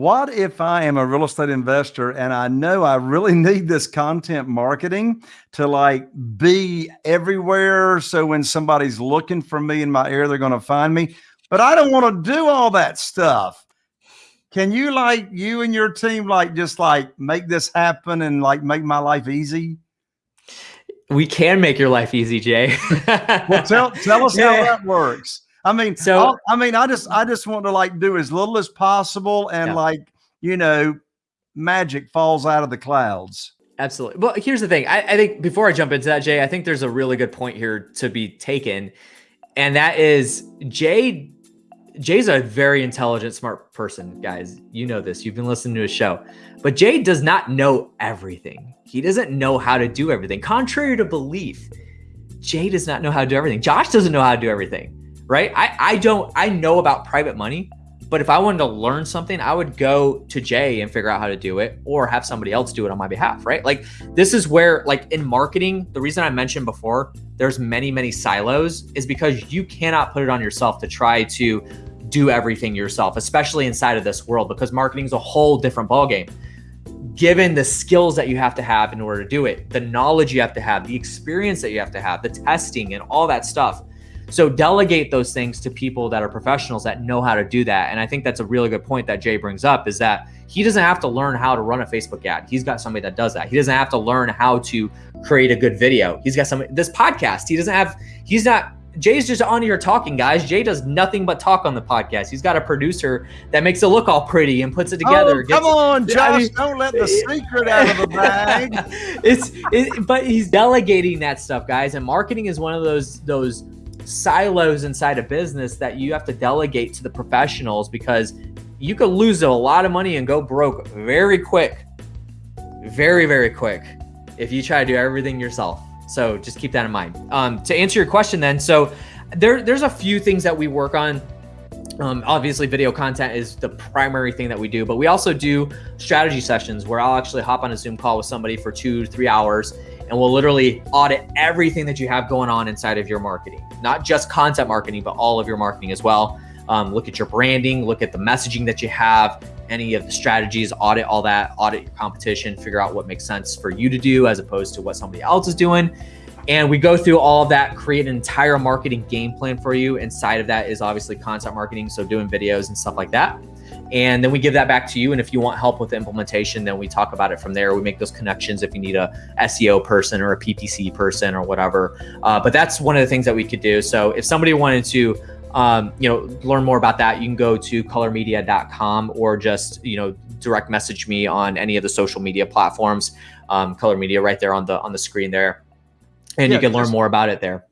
what if I am a real estate investor and I know I really need this content marketing to like be everywhere? So when somebody's looking for me in my area, they're going to find me, but I don't want to do all that stuff. Can you like you and your team like just like make this happen and like make my life easy? We can make your life easy, Jay. well, tell tell us yeah. how that works. I mean, so I'll, i mean, I just I just want to like do as little as possible, and yeah. like you know, magic falls out of the clouds. Absolutely. Well, here's the thing. I, I think before I jump into that, Jay, I think there's a really good point here to be taken, and that is Jay. Jay's a very intelligent, smart person, guys. You know this. You've been listening to his show. But Jay does not know everything. He doesn't know how to do everything. Contrary to belief, Jay does not know how to do everything. Josh doesn't know how to do everything right? I, I don't, I know about private money, but if I wanted to learn something, I would go to Jay and figure out how to do it or have somebody else do it on my behalf, right? Like this is where like in marketing, the reason I mentioned before, there's many, many silos is because you cannot put it on yourself to try to do everything yourself, especially inside of this world, because marketing is a whole different ballgame. Given the skills that you have to have in order to do it, the knowledge you have to have, the experience that you have to have, the testing and all that stuff, so delegate those things to people that are professionals that know how to do that. And I think that's a really good point that Jay brings up is that he doesn't have to learn how to run a Facebook ad. He's got somebody that does that. He doesn't have to learn how to create a good video. He's got some this podcast. He doesn't have he's not Jay's just on here talking, guys. Jay does nothing but talk on the podcast. He's got a producer that makes it look all pretty and puts it oh, together. Oh, come on, Josh! I mean, don't let the secret out of the bag. it's, it, but he's delegating that stuff, guys. And marketing is one of those those silos inside a business that you have to delegate to the professionals because you could lose a lot of money and go broke very quick. Very, very quick if you try to do everything yourself. So just keep that in mind. Um, to answer your question then, so there, there's a few things that we work on. Um, obviously, video content is the primary thing that we do, but we also do strategy sessions where I'll actually hop on a Zoom call with somebody for two, three hours and we'll literally audit everything that you have going on inside of your marketing, not just content marketing, but all of your marketing as well. Um, look at your branding, look at the messaging that you have, any of the strategies, audit all that, audit your competition, figure out what makes sense for you to do as opposed to what somebody else is doing. And we go through all of that, create an entire marketing game plan for you. Inside of that is obviously content marketing, so doing videos and stuff like that and then we give that back to you. And if you want help with the implementation, then we talk about it from there. We make those connections if you need a SEO person or a PPC person or whatever. Uh, but that's one of the things that we could do. So if somebody wanted to, um, you know, learn more about that, you can go to colormedia.com or just, you know, direct message me on any of the social media platforms, um, Color Media right there on the on the screen there, and yeah, you can learn more about it there.